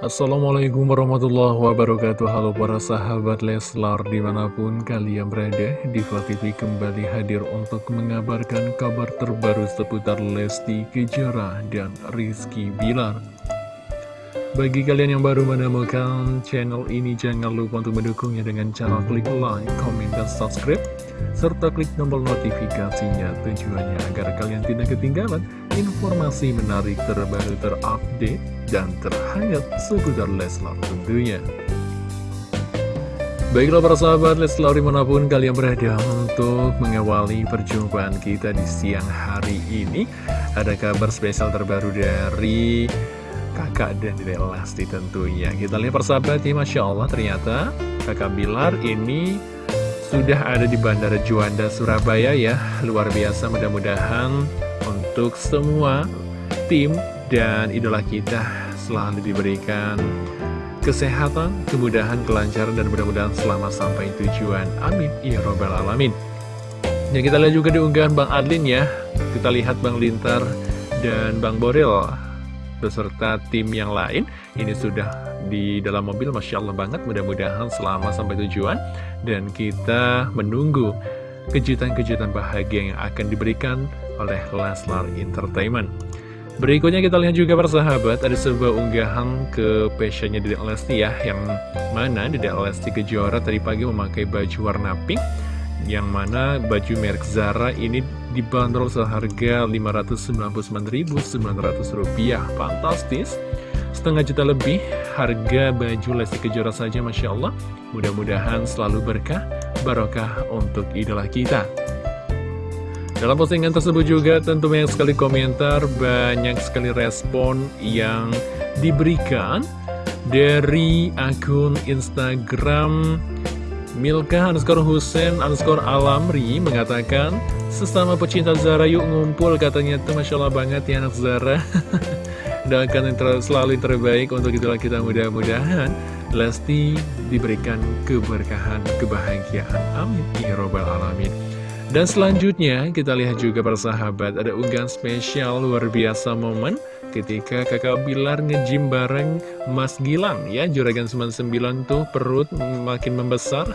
Assalamualaikum warahmatullahi wabarakatuh. Halo para sahabat Leslar di mana pun kalian berada Diva TV kembali hadir untuk mengabarkan kabar terbaru seputar Lesti Kejora dan Rizky Bilar. Bagi kalian yang baru menemukan channel ini, jangan lupa untuk mendukungnya dengan cara klik like, comment, dan subscribe, serta klik tombol notifikasinya. Tujuannya agar kalian tidak ketinggalan informasi menarik terbaru terupdate dan terhangat seputar Leslar tentunya. Baiklah para sahabat Leslar di mana pun kalian berada untuk mengawali perjumpaan kita di siang hari ini Ada kabar spesial terbaru dari kakak dan Dede Lesti tentunya Kita lihat persahabat ya Masya Allah ternyata kakak Bilar ini sudah ada di Bandara Juanda Surabaya ya Luar biasa mudah-mudahan untuk semua tim dan idola kita selalu diberikan kesehatan, kemudahan, kelancaran, dan mudah-mudahan selamat sampai tujuan. Amin. Ya Robbal Alamin. Ya kita lihat juga di unggahan Bang Adlin ya. Kita lihat Bang Lintar dan Bang Boril beserta tim yang lain ini sudah di dalam mobil Masya Allah banget mudah-mudahan selama sampai tujuan dan kita menunggu kejutan-kejutan bahagia yang akan diberikan oleh Leslar Entertainment Berikutnya kita lihat juga persahabat ada sebuah unggahan ke passionnya Dedek Lesti ya Yang mana Dedek Lesti Kejora tadi pagi memakai baju warna pink Yang mana baju merek Zara ini dibanderol seharga Rp599.900 Fantastis. Setengah juta lebih harga baju Lesti Kejora saja Masya Allah. Mudah-mudahan selalu berkah, barokah untuk idola kita dalam postingan tersebut juga tentu banyak sekali komentar, banyak sekali respon yang diberikan dari akun Instagram Milka underscore Hussein underscore Alamri mengatakan Sesama pecinta Zara yuk ngumpul katanya. Tuh Masya Allah banget ya anak Zara. Doakan yang selalu yang terbaik untuk itulah kita mudah-mudahan Lesti diberikan keberkahan, kebahagiaan. Amin. Ya Robbal Alamin dan selanjutnya kita lihat juga persahabat ada unggahan spesial luar biasa momen ketika kakak Bilar ngejim bareng Mas Gilang. Ya Juragan 99 tuh perut makin membesar.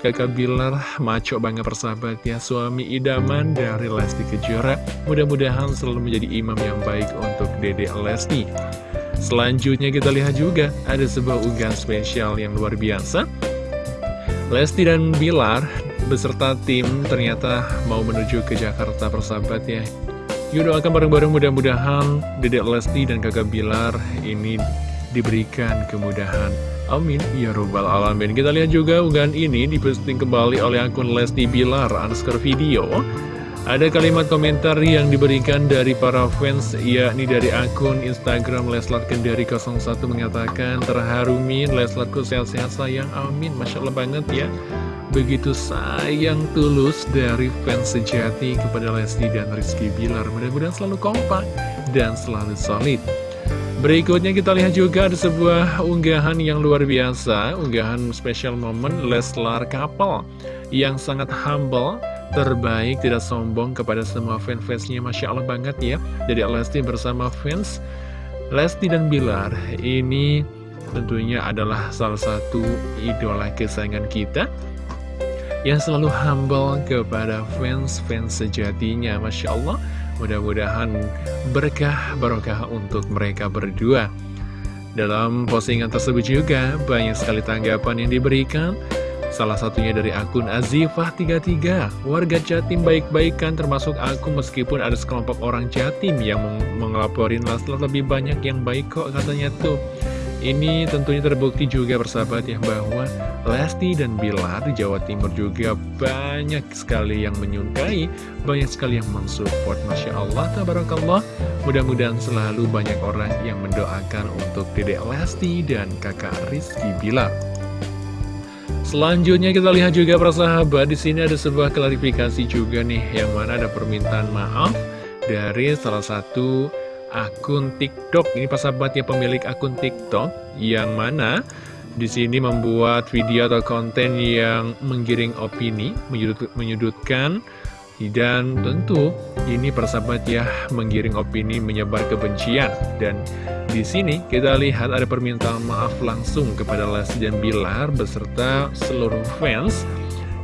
Kakak Bilar maco banget persahabat ya suami idaman dari Lesti Kejora. Mudah-mudahan selalu menjadi imam yang baik untuk dede Lesti. Selanjutnya kita lihat juga ada sebuah unggahan spesial yang luar biasa. Lesti dan Bilar beserta tim ternyata mau menuju ke Jakarta persahabat ya. Yuk doakan bareng-bareng mudah-mudahan Dedek Lesti dan kakak Bilar ini diberikan kemudahan. Amin. Ya Robbal Alamin. Kita lihat juga unggahan ini diposting kembali oleh akun Lesti Bilar underscore video. Ada kalimat komentar yang diberikan dari para fans yakni dari akun Instagram Leslat Kendari 01 mengatakan Terharu Min Leslatku sehat-sehat sayang. Amin. Masya Allah banget ya Begitu sayang tulus dari fans sejati kepada Lesti dan Rizky Bilar. Mudah-mudahan selalu kompak dan selalu solid. Berikutnya kita lihat juga ada sebuah unggahan yang luar biasa. Unggahan special moment Leslar Couple Yang sangat humble, terbaik, tidak sombong kepada semua fans-fansnya Masya Allah banget ya Jadi Lesti bersama fans Lesti dan Bilar. Ini tentunya adalah salah satu idola kesayangan kita yang selalu humble kepada fans-fans sejatinya Masya Allah. Mudah-mudahan berkah barokah untuk mereka berdua. Dalam postingan tersebut juga banyak sekali tanggapan yang diberikan. Salah satunya dari akun Azifah33. Warga Jatim baik-baikan termasuk aku meskipun ada sekelompok orang Jatim yang mengelaporin Laslar lebih banyak yang baik kok katanya tuh ini tentunya terbukti juga bersahabat ya bahwa Lesti dan Bilar di Jawa Timur juga banyak sekali yang menyukai, banyak sekali yang mensupport. Masya Allah, tabarakallah. Mudah-mudahan selalu banyak orang yang mendoakan untuk dedek Lesti dan kakak Rizky Bilar. Selanjutnya kita lihat juga persahabat di sini ada sebuah klarifikasi juga nih yang mana ada permintaan maaf dari salah satu akun TikTok. Ini pas sahabat ya pemilik akun TikTok yang mana di sini membuat video atau konten yang menggiring opini, menyudut, menyudutkan Dan tentu ini persahabat ya menggiring opini menyebar kebencian dan di sini kita lihat ada permintaan maaf langsung kepada Lesti dan Bilar beserta seluruh fans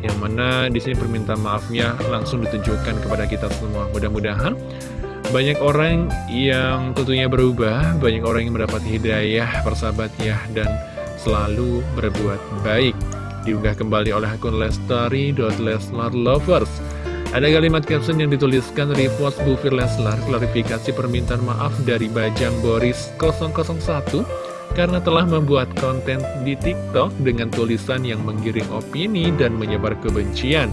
yang mana di sini permintaan maafnya langsung ditunjukkan kepada kita semua. Mudah-mudahan banyak orang yang tentunya berubah, banyak orang yang mendapat hidayah persahabat ya dan selalu berbuat baik. Diunggah kembali oleh akun lestari.leslarlovers. Ada kalimat caption yang dituliskan repost Bu Leslar klarifikasi permintaan maaf dari Bajang Boris 001 karena telah membuat konten di TikTok dengan tulisan yang menggiring opini dan menyebar kebencian.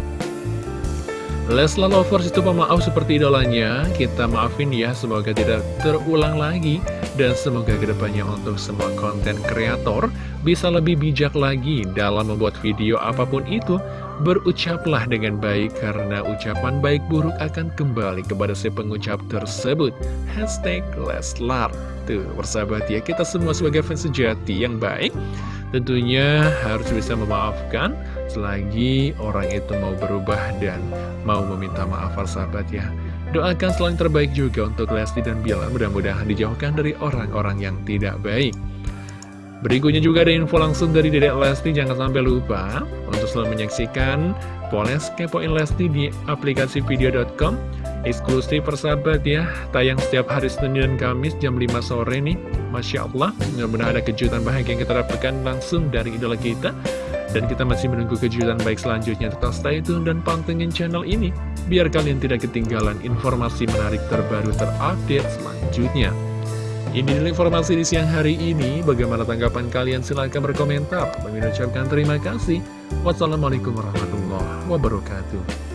Leslar Lovers itu pemaaf seperti idolanya, kita maafin ya, semoga tidak terulang lagi. Dan semoga ke depannya untuk semua konten kreator bisa lebih bijak lagi dalam membuat video apa pun itu. Berucaplah dengan baik karena ucapan baik buruk akan kembali kepada si pengucap tersebut. Hashtag Leslar. Tuh, persahabat ya, kita semua sebagai fans sejati yang baik tentunya harus bisa memaafkan selagi orang itu mau berubah dan mau meminta maaf sahabat ya. Doakan selalu terbaik juga untuk Lesti dan Bilar, mudah-mudahan dijauhkan dari orang-orang yang tidak baik. Berikutnya juga ada info langsung dari Dedek Lesti, jangan sampai lupa untuk selalu menyaksikan Poles Kepoin Lesti di aplikasi video.com eksklusif persahabat ya tayang setiap hari Senin dan Kamis jam 5 sore nih. Masya Allah mudah-mudahan ada kejutan bahagia yang kita dapatkan langsung dari idola kita. Dan kita masih menunggu kejutan baik selanjutnya. Tetap stay tune dan pantengin channel ini biar kalian tidak ketinggalan informasi menarik terbaru terupdate selanjutnya ini adalah informasi di siang hari ini. Bagaimana tanggapan kalian? Silahkan berkomentar. Mengucapkan terima kasih. Wassalamualaikum warahmatullahi wabarakatuh